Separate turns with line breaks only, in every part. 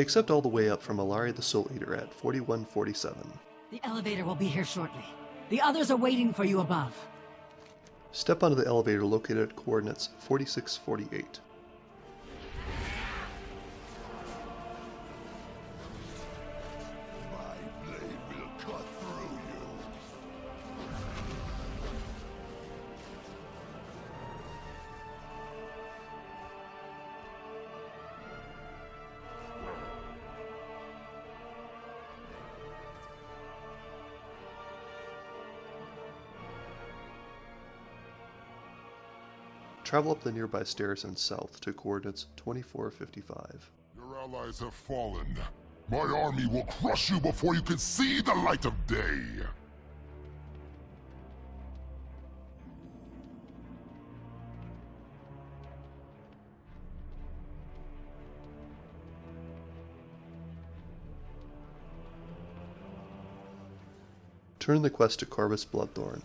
Accept all the way up from Allari the Soul Eater at 4147.
The elevator will be here shortly. The others are waiting for you above.
Step onto the elevator located at coordinates 4648. Travel up the nearby stairs and south to coordinates 2455.
Your allies have fallen. My army will crush you before you can see the light of day.
Turn the quest to Kor'vas Bloodthorn.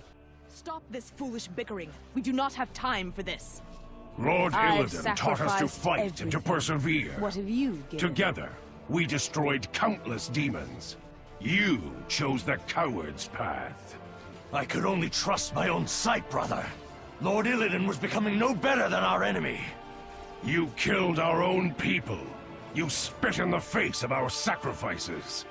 Stop this foolish bickering. We do not have time for this.
Lord
I've
Illidan taught us to fight and to persevere.
What have you given?
Together, we destroyed countless demons. You chose the coward's path.
I could only trust my own sight, brother. Lord Illidan was becoming no better than our enemy.
You killed our own people. You spit in the face of our sacrifices.